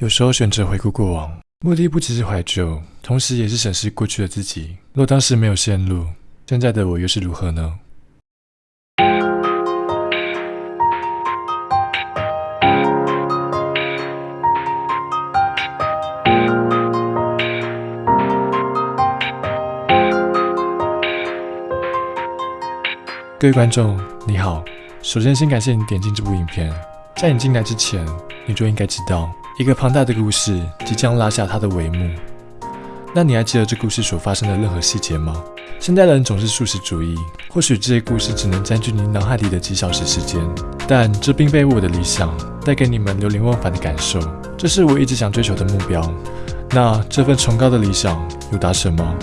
有时候选择回顾过往，目的不只是怀旧，同时也是审视过去的自己。若当时没有陷入，现在的我又是如何呢？各位观众，你好。首先，先感谢你点进这部影片。在你进来之前，你就应该知道。一个庞大的故事即将拉下它的帷幕。那你还记得这故事所发生的任何细节吗？现代人总是素食主义，或许这些故事只能占据你脑海里的几小时时间，但这并非我的理想带给你们流连忘返的感受。这是我一直想追求的目标。那这份崇高的理想有达成吗？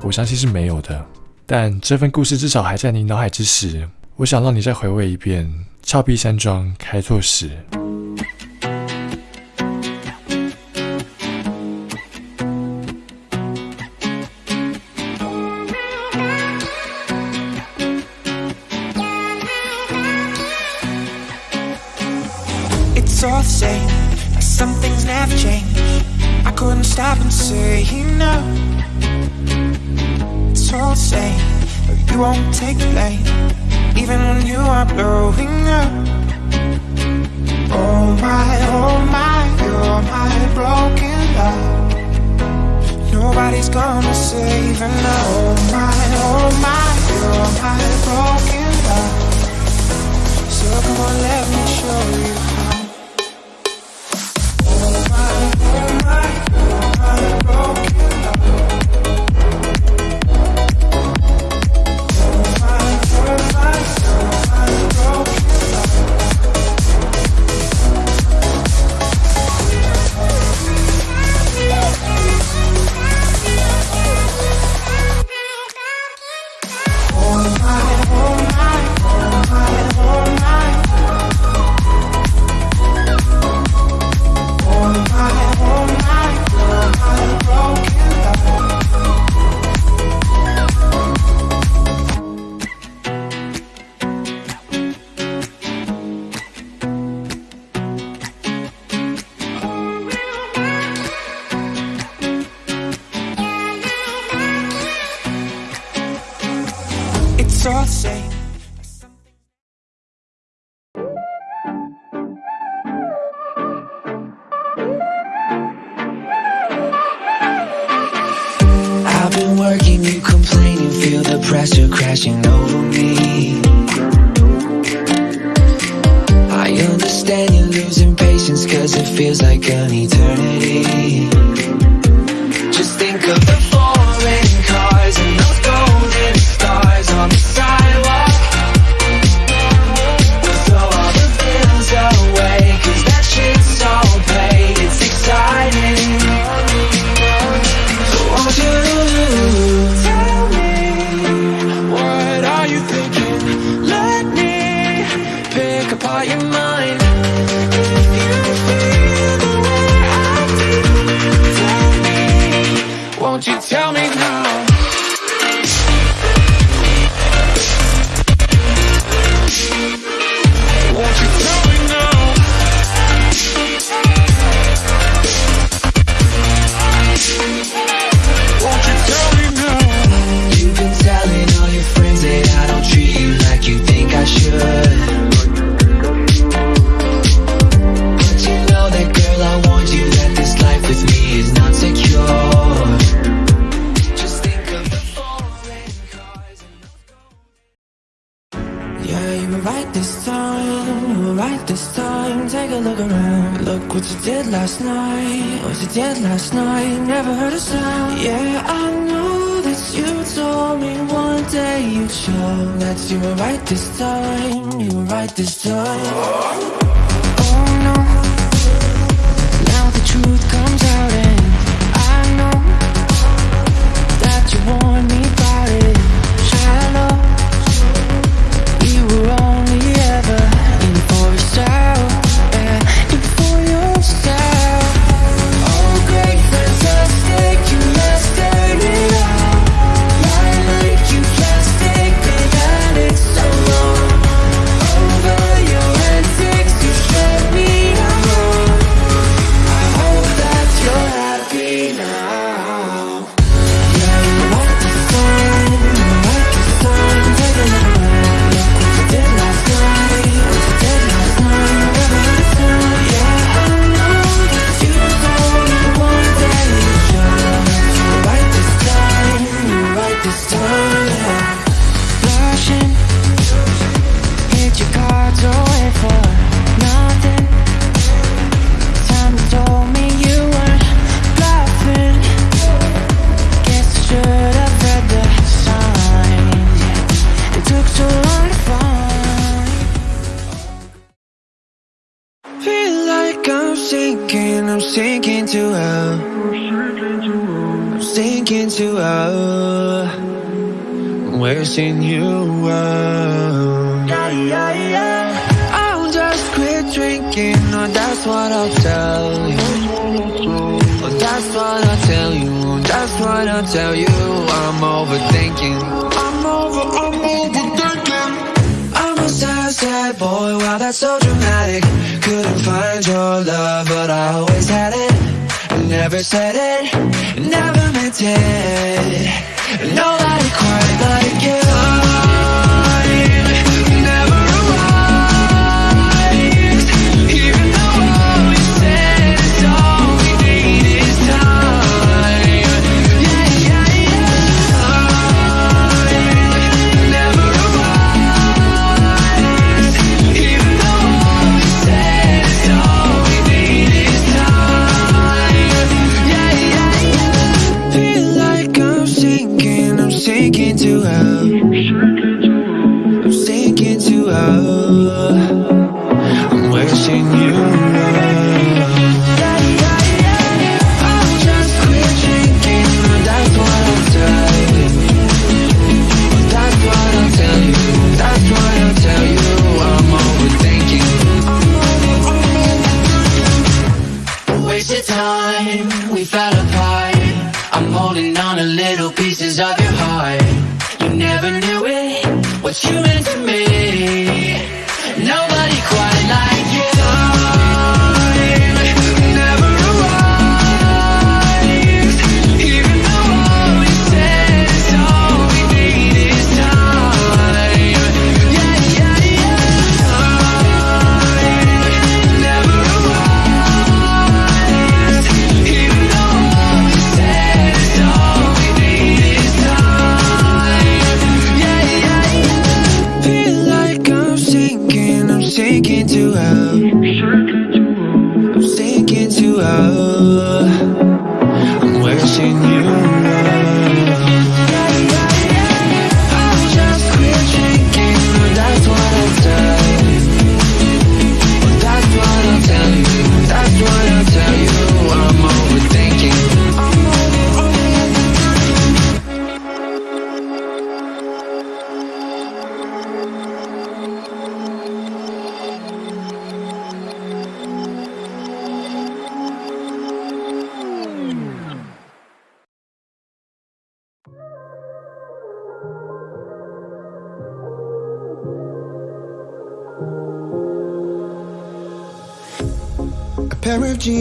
我相信是没有的。但这份故事至少还在你脑海之时，我想让你再回味一遍峭壁山庄开拓史。Same Like some things never change I couldn't stop and say no. It's all the same But you won't take blame Even when you are blowing up. Oh my, oh my You're my broken love. Nobody's gonna save now Oh my, oh my You're my broken love. So come on, let me show you it's never meant it. Nobody quite like you.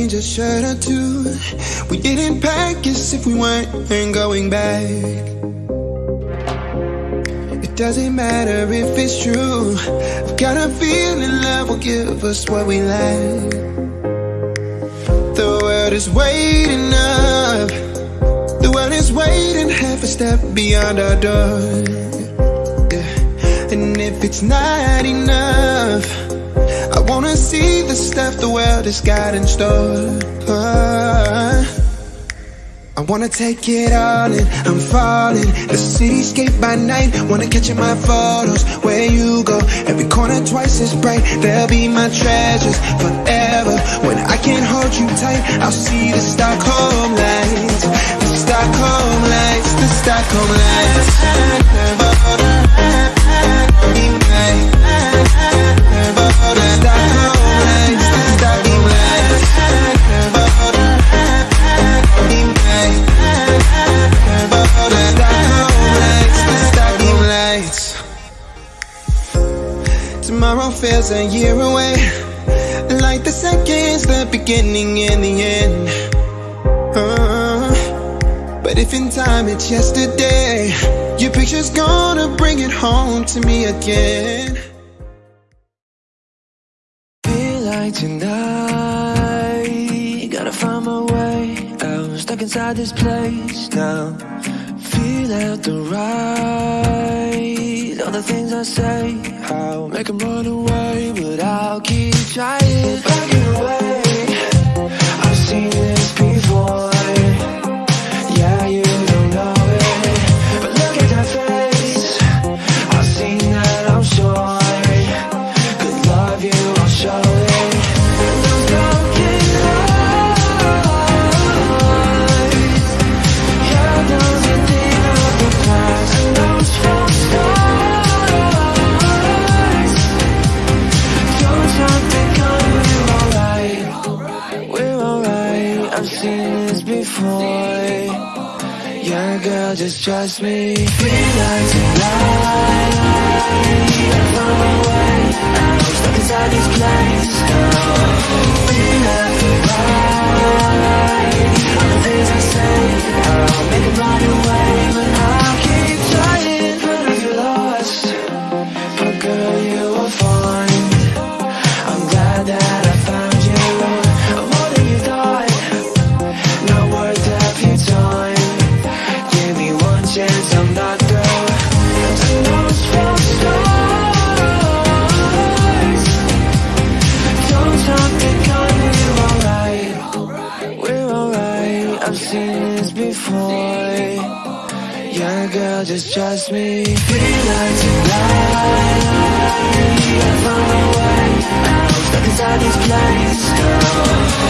Jeans, a shirt or two. We didn't pack as if we weren't going back. It doesn't matter if it's true. I've got a feeling love will give us what we lack. The world is waiting up. The world is waiting half a step beyond our door. Yeah. And if it's not enough. Wanna see the stuff the world has got in store. I wanna take it all in, I'm falling. The cityscape by night, wanna catch in my photos. Where you go, every corner twice as bright. They'll be my treasures forever. When I can't hold you tight, I'll see the Stockholm lights. The Stockholm lights, the Stockholm lights. Feels a year away. Like the seconds, the beginning and the end. Uh, but if in time it's yesterday, your picture's gonna bring it home to me again. Feel like tonight, gotta find my way out. Stuck inside this place now. Feel out the right. The things I say, I'll make make 'em run away, but I'll keep trying. I've seen this before. Yeah, girl, just trust me. Feel like tonight. I'm far away I'm stuck inside this place Feel like tonight All the things I say I'll make it right away But I'll keep not just trust me. Three nights a I found my way. I'm stuck inside this place. Oh.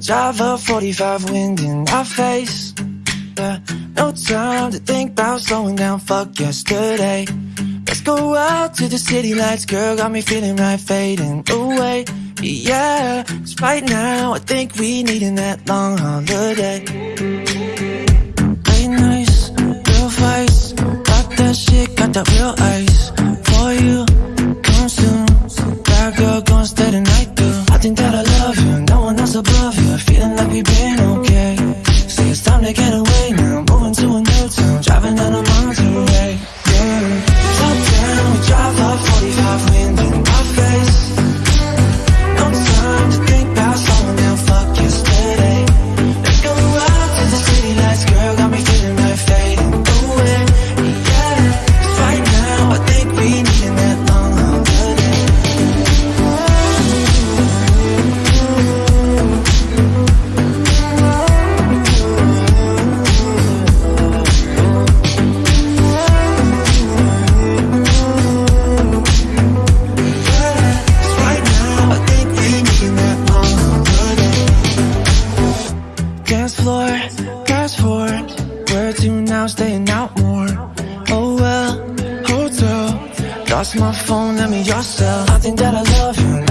Drive a 45 wind in my face. Yeah, no time to think about slowing down, fuck yesterday. Let's go out to the city lights, girl, got me feeling right, fading away. Yeah, cause right now I think we need needing that long holiday. Late nights, real fights, got that shit, got that real ice for you. phone, let me yourself. I think that I love you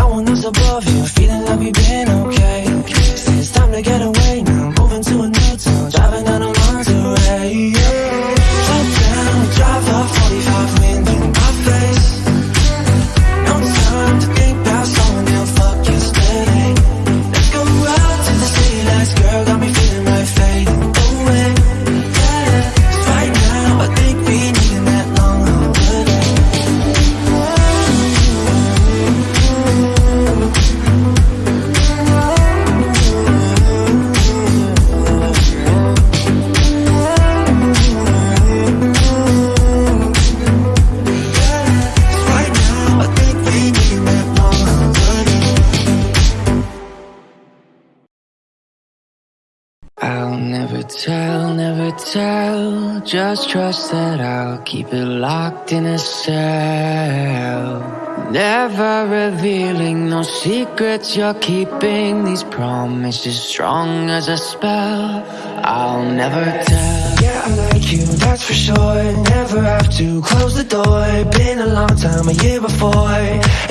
secrets you're keeping These promises strong as a spell. I'll never tell. Yeah, I like you, that's for sure. Never have to close the door. Been a long time, a year before.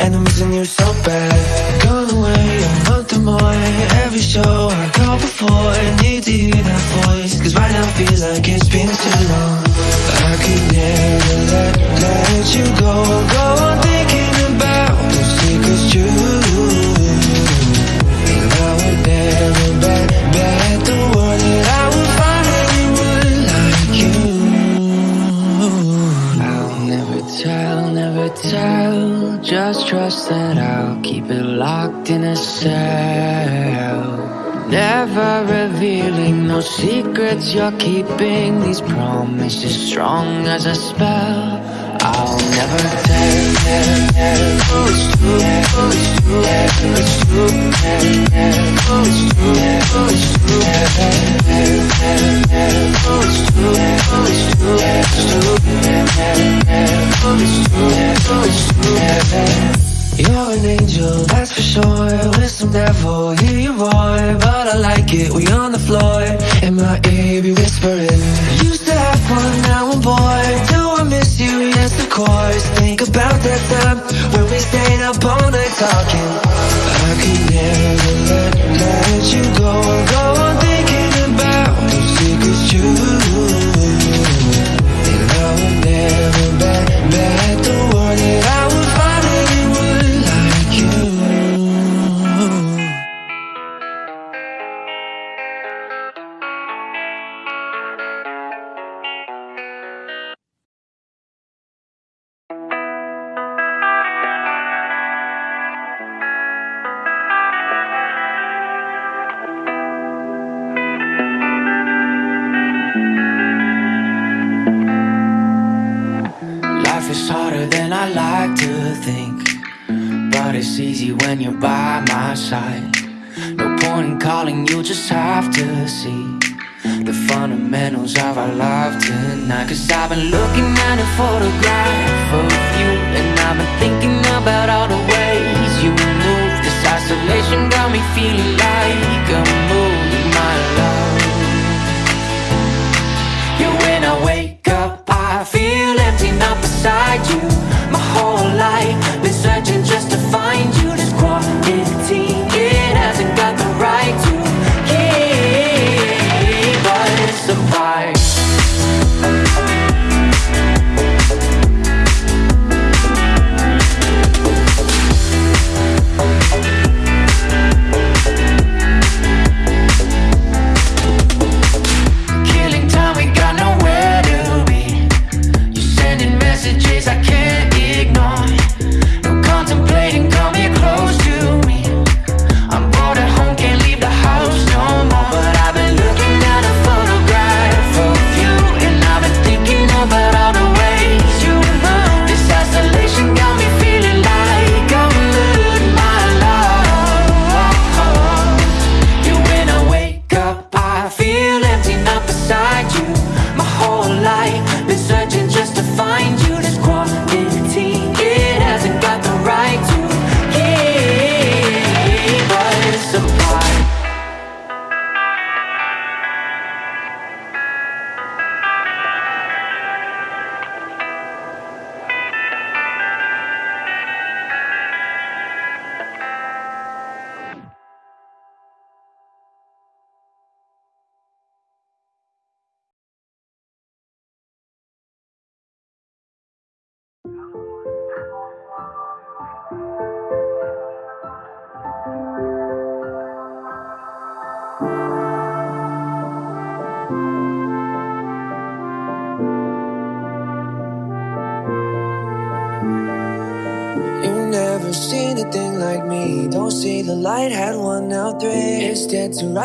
And I'm missing you so bad. Gone away, a month or more. Every show I go before Need to hear that. you're keeping these promises strong as a spell. I'll never tell, tell, tell who you're an angel, that's for sure. With some devil, hear your roar. But I like it We on the floor. In my ear, you be whispering Used to have fun, now I'm bored. Do I miss you, yes of course. Think about that time When we stayed up all night talking. I could never let, let you go. Go on thinking about the secrets you easy when you're by my side. No point in calling, you just have to see The fundamentals of our life tonight. Cause I've been looking at a photograph of you And I've been thinking about all the ways you move. This isolation got me feeling like a mood, my love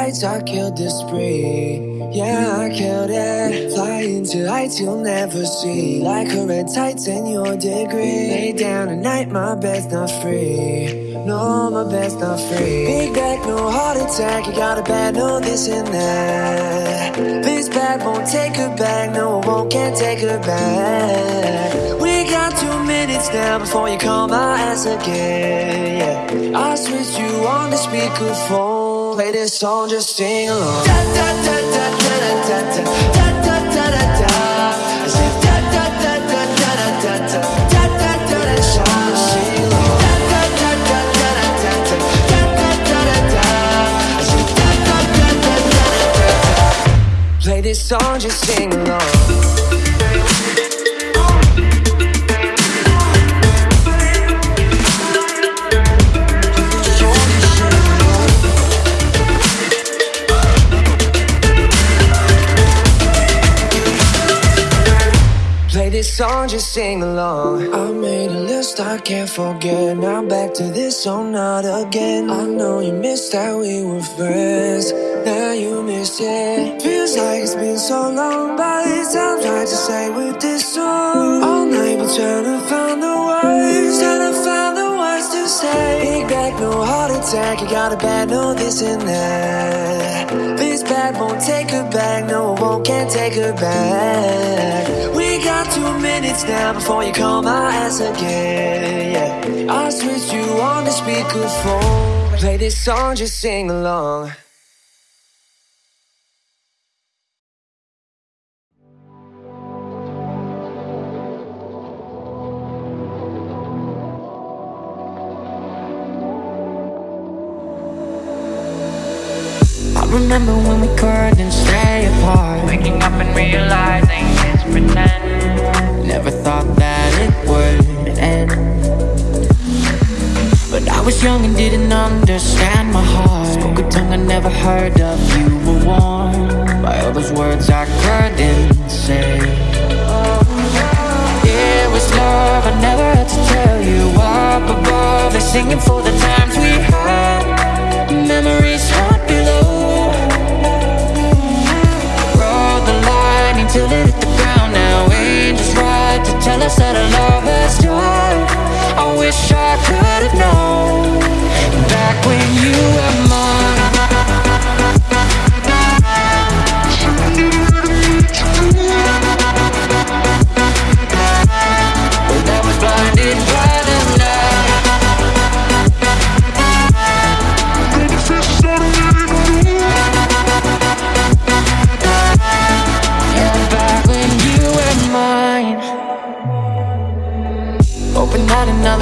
I killed the spree. Yeah, I killed it. Flying to heights you'll never see. Like a red tights in your degree. Lay down at night, my bed's not free. No, my bed's not free. Big back, no heart attack. You got a bad, no this and that. This bad won't take her back. No, it won't, can't take her back. We got two minutes now before you call my ass again. Yeah, I switched you on the speakerphone. Play this song, just sing along. Da da da da da da da da da da da da. I said da da da da da da da da da da da da. Song, just sing along. Da da da da da da da da da da da da. I said da da da da da da da da. Play this song, just sing along. Song, just sing along. I made a list I can't forget. Now back to this song, not again. I know you missed that we were friends. Now you miss it. Feels like it's been so long, but it's time trying to say with this song. All night we're trying to find the words, trying to find the words to say. Big back, no heart attack. You got a bad, no this and that. This bad won't take her back. No, it won't, can't take her back. We minutes now before you call my ass again. Yeah, I switched you on the speakerphone. Play this song, just sing along. Remember when we couldn't stay apart Waking up and realizing young and didn't understand my heart. Spoke a tongue I never heard of. You were warm by all those words I couldn't say. It was love, I never had to tell you. Up above, they're singing for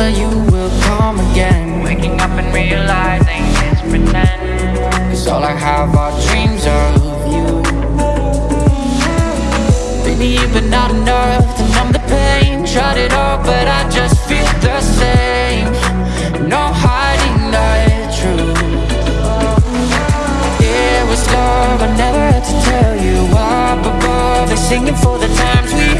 summer you will come again. Waking up and realizing it's pretend. Cause all I have are dreams of you. Baby, you've been out enough to numb the pain. Tried it all, but I just feel the same. No hiding the truth It was love, I never had to tell you. Up above, they're singing for the times we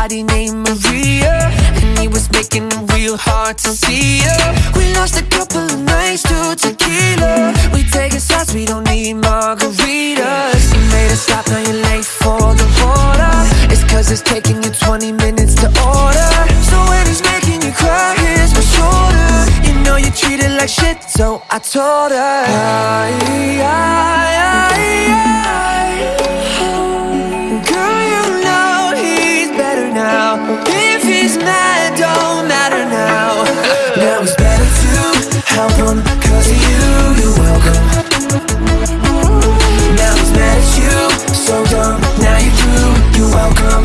Body named Maria And he was making it real hard to see her We lost a couple of nights to tequila. We taking shots, we don't need margaritas. You made us stop, now you're late for the order It's cause it's taking you 20 minutes to order. So when he's making you cry, here's my shoulder You know you treated like shit, so I told her. I, I, I, I, I If he's mad, don't matter now. Now it's better to help him, cause of you, you're welcome. Now he's mad at you, so dumb. Now you through, you're welcome.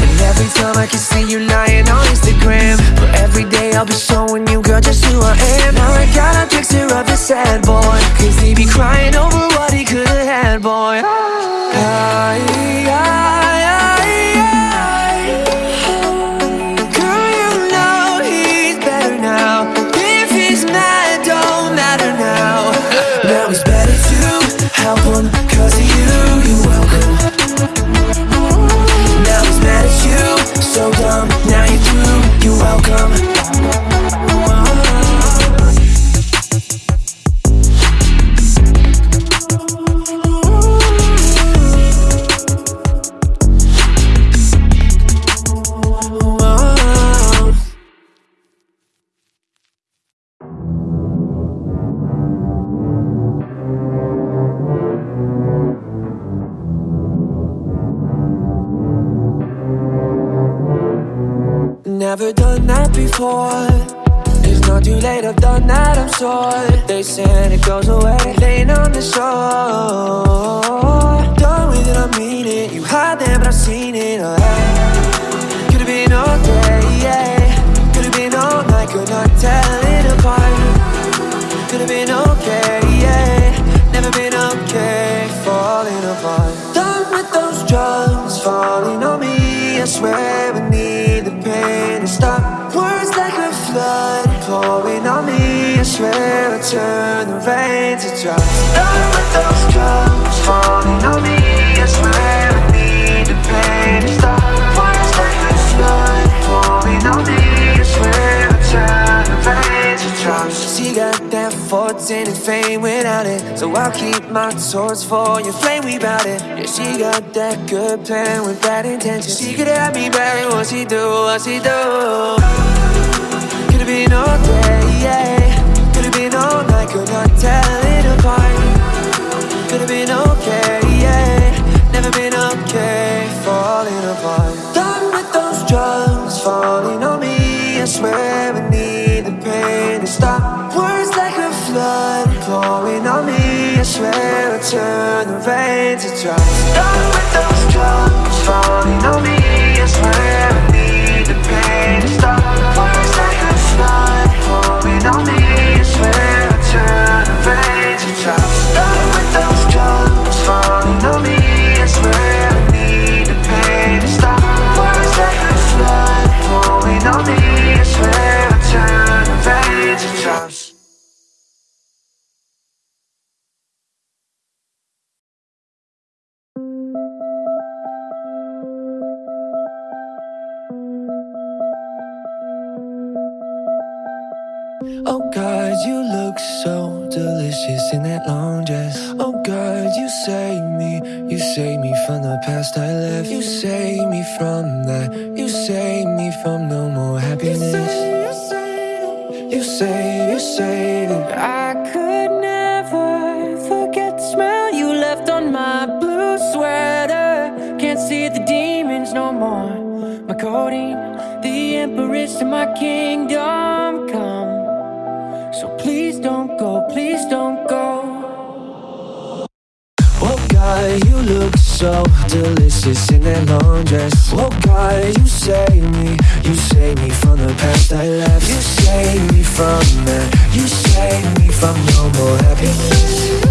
And every time I can see you lying on Instagram, but every day I'll be showing you, girl, just who I am. Now I got a picture of the sad boy, cause he be crying over what he could've had, boy. I, I, before. It's not too late, I've done that, I'm sure. They said it goes away, laying on the shore. Done with it, I mean it. You hide there, but I've seen it. Oh, swear I turn the rain to drops. With those drugs, falling on me. I swear I need the pain to stop. Words like a flood pouring on me. I swear I turn the rain to drops. She got that fortune and fame without it. So I'll keep my torch for your flame, we bout it. Yeah, she got that good plan with bad intentions. She could have me back, what she do, what she do. Could've been all day, yeah. Night, could not tell it apart. Could've been okay, yeah. Never been okay, falling apart. Done with those drugs, falling on me. I swear I need the pain to stop. Words like a flood pouring on me. I swear I turn the rain to drops. Done with those drugs, falling on me. Kingdom come. So please don't go, please don't go. Oh God, you look so delicious in that long dress. Oh God, you save me, you save me from the past I left. You save me from that, you save me from no more happiness.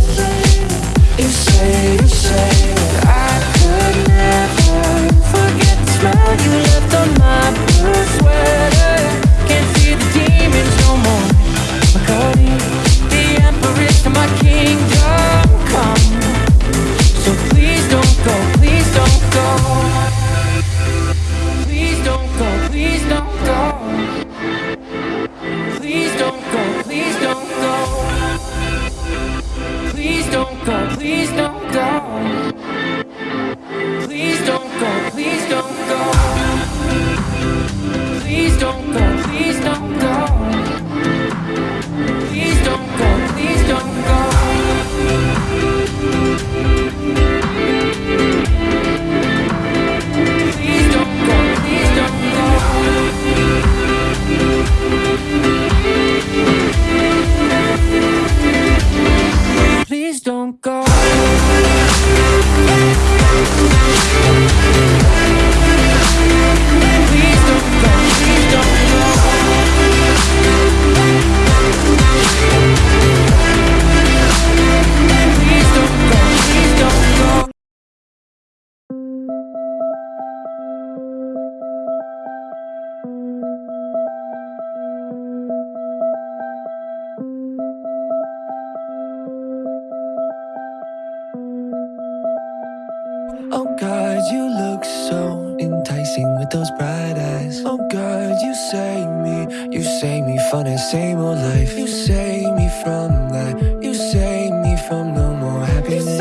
Those bright eyes. Oh God, you save me, you save me from that same old life. You save me from that, you save me from no more happiness.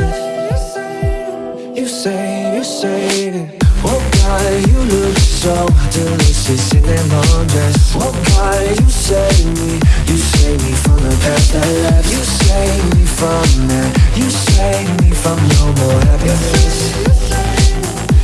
You save, you save it. Oh God, you look so delicious in that long dress. Oh God, you save me, you save me from the past I left. You save me from that, you save me from no more happiness.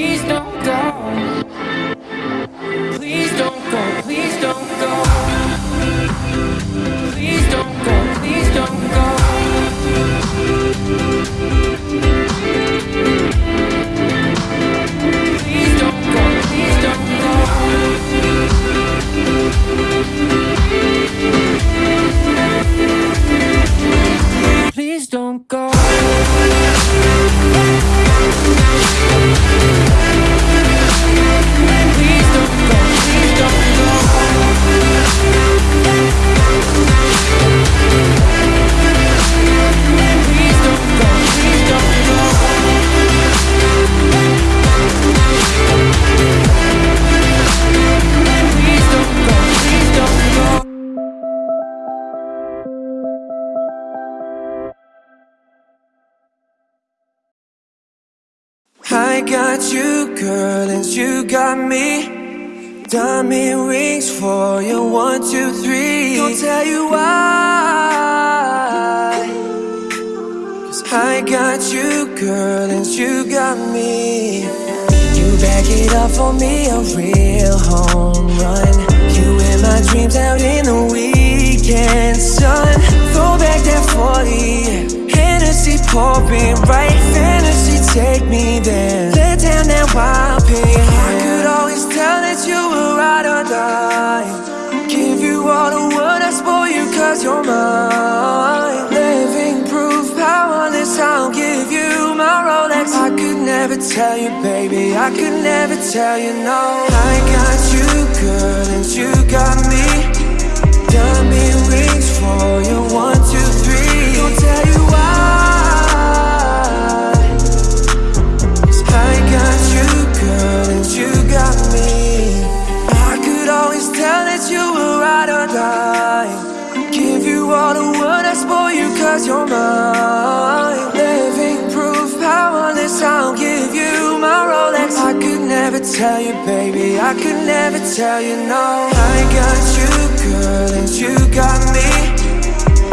please don't go. Please don't go, please don't go. Please don't go, please don't go. Got me. Diamond rings for you, one, two, three. Gonna tell you why. Cause I got you, girl, and you got me. You back it up for me, a real home run. You in my dreams out in the weekend, sun. Throw back that 40. Hennessy pouring right, fantasy take me there. Let down that wild pin. I could always tell that you were ride or die. Give you all the world, I spoil you cause you're mine. Living proof, powerless, I'll give you my Rolex. I could never tell you, baby, I could never tell you no. I got you, girl, and you got me. Diamond rings for you, one, two, die. Give you all the world, I spoil you cause you're mine. Living proof, powerless, I'll give you my Rolex. I could never tell you, baby, I could never tell you no. I got you, girl, and you got me.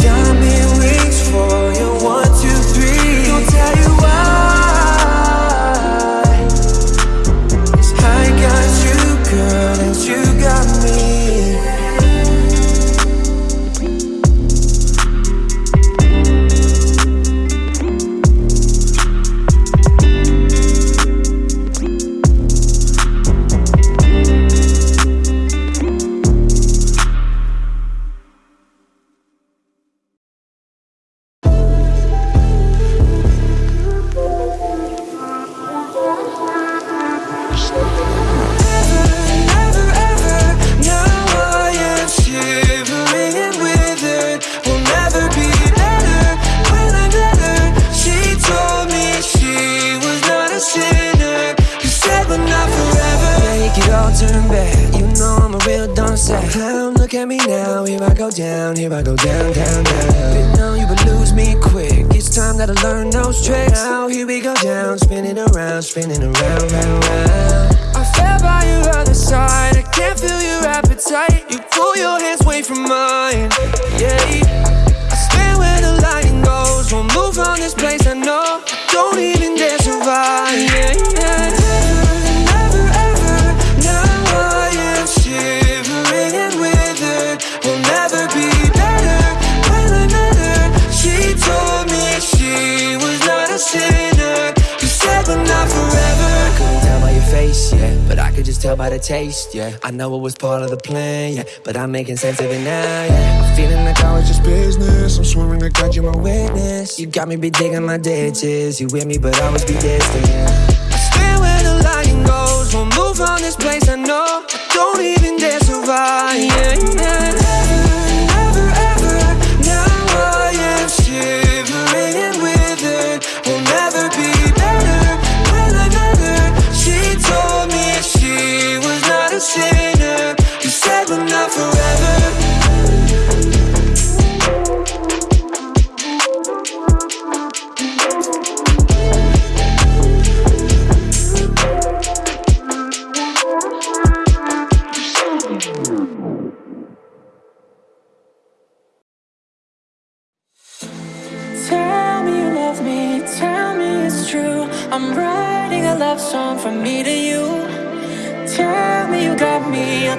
Diamond rings for you, one, two, three. Gonna tell you why. I got you, girl, by the taste, yeah. I know it was part of the plan, yeah, but I'm making sense of it now, yeah. I'm feeling like I was just business. I'm swearing to God you're my witness. You got me be digging my ditches. You with me, but I was be distant. Yeah. I stand where the lion goes. Won't move from this place. I know. I don't even dare survive. Yeah, yeah.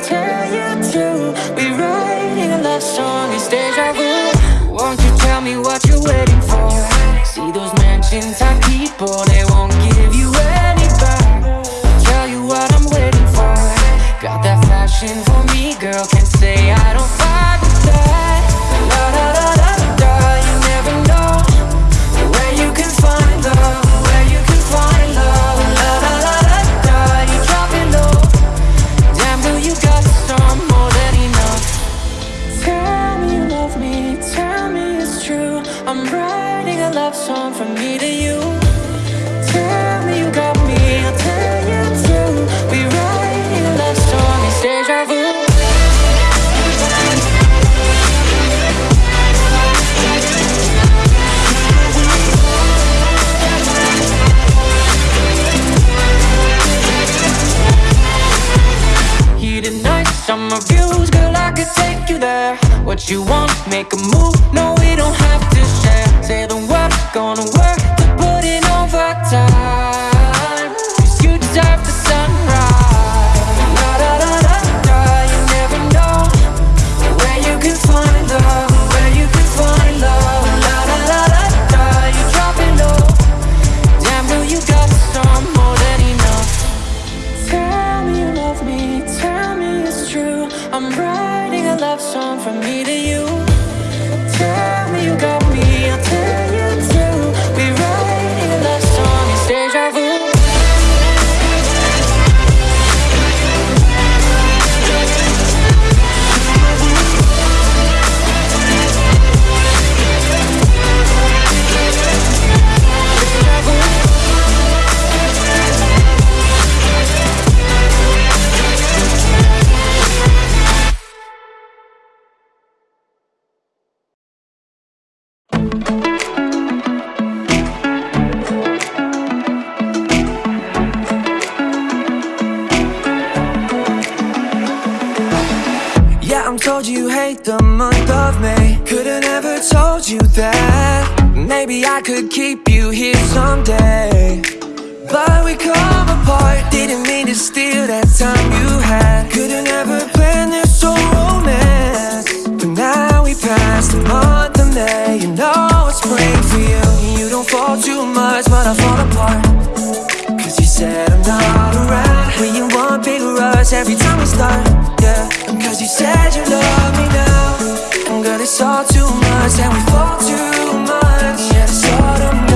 Tell you too. We're writing a love song, it's deja vu. Won't you tell me what you're waiting for? See those mansion type people, oh, they won't give you any back. Tell you what I'm waiting for. Got that fashion for me, girl, can't say told you that. Maybe I could keep you here someday. But we come apart. Didn't mean to steal that time you had. Could've never planned this so romance. But now we passed the month of May. You know it's spring for you. You don't fall too much, but I fall apart. Cause you said I'm not around When you want big rush every time we start, yeah. Cause you said you love me now. And girl, it's all too much And we fall too much. Yeah, it's autumn done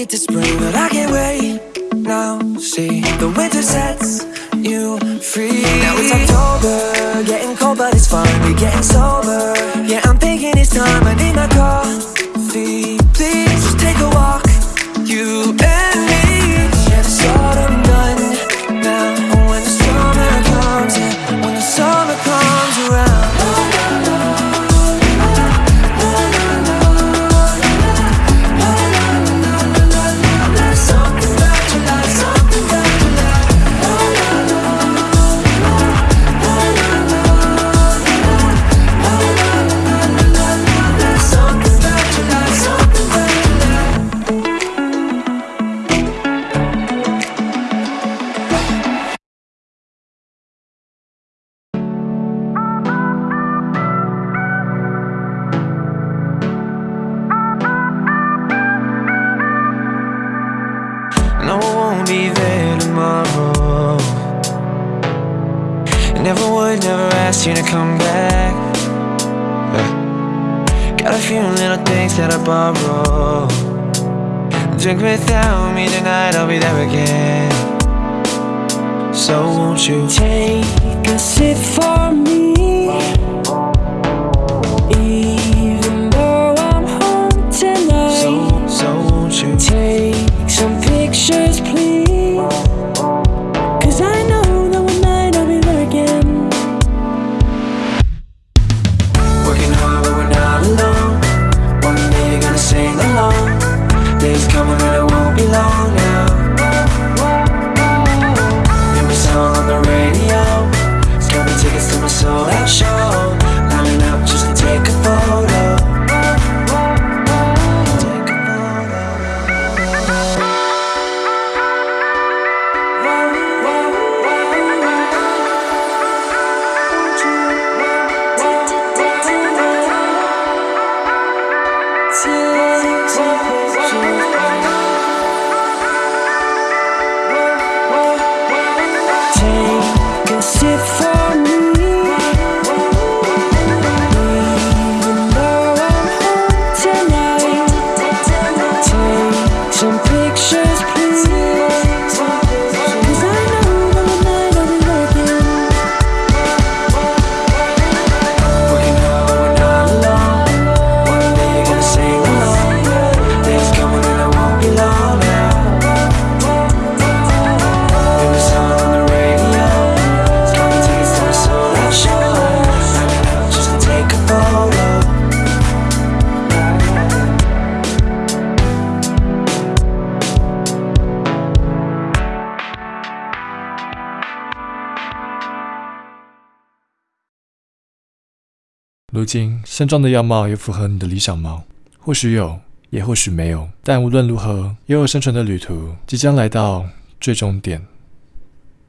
it to spring, but I can't wait now. See, the winter sets you free. Now it's October, getting cold, but it's fine. We're getting sober. Yeah, I'm thinking it's time. I need my. belong 现状的样貌也符合你的理想吗？或许有，也或许没有。但无论如何，悠悠生存的旅途即将来到最终点。